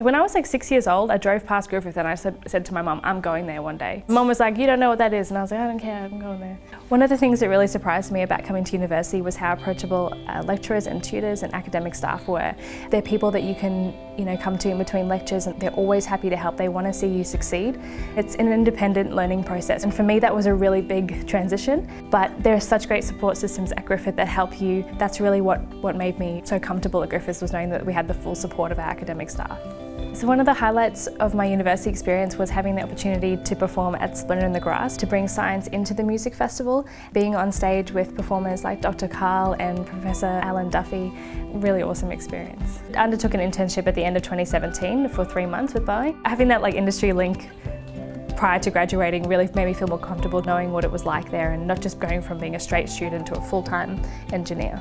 When I was like six years old, I drove past Griffith and I said, said to my mum, I'm going there one day. Mum was like, you don't know what that is. And I was like, I don't care, I'm going there. One of the things that really surprised me about coming to university was how approachable uh, lecturers and tutors and academic staff were. They're people that you can you know, come to in between lectures and they're always happy to help. They want to see you succeed. It's an independent learning process. And for me, that was a really big transition. But there are such great support systems at Griffith that help you. That's really what, what made me so comfortable at Griffith was knowing that we had the full support of our academic staff. So one of the highlights of my university experience was having the opportunity to perform at Splendour in the Grass to bring science into the music festival. Being on stage with performers like Dr. Karl and Professor Alan Duffy, really awesome experience. I undertook an internship at the end of 2017 for three months with Boeing. Having that like industry link prior to graduating really made me feel more comfortable knowing what it was like there and not just going from being a straight student to a full-time engineer.